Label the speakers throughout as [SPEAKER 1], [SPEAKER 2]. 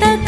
[SPEAKER 1] так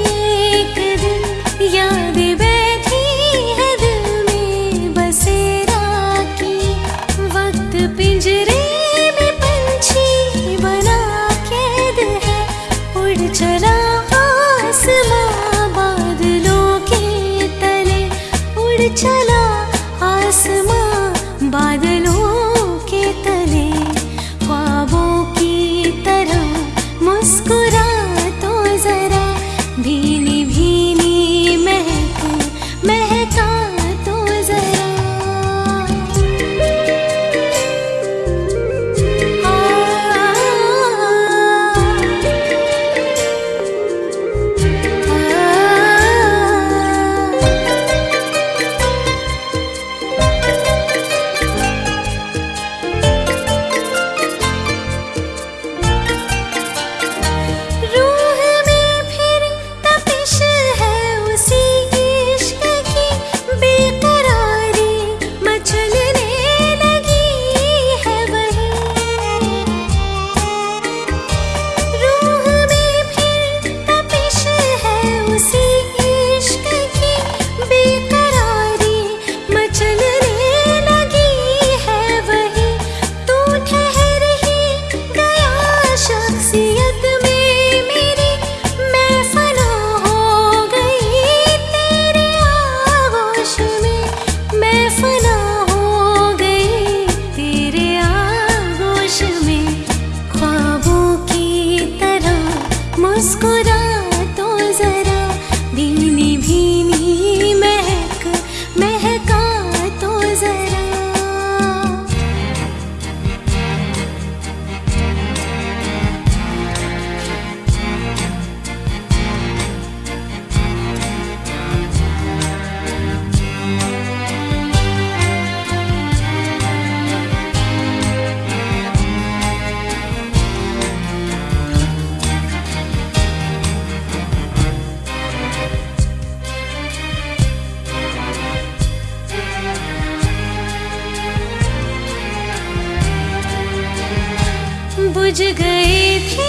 [SPEAKER 1] बुझ गए थे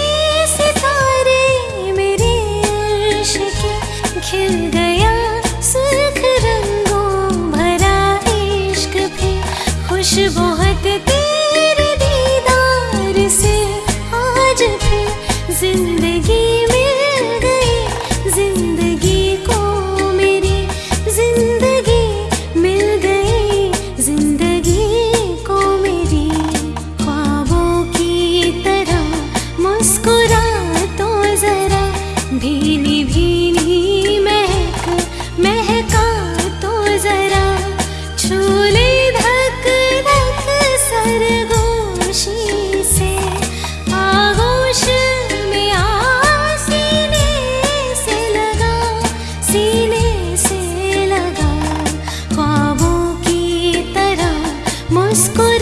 [SPEAKER 1] सितारे मेरे के खिल गए Moscou.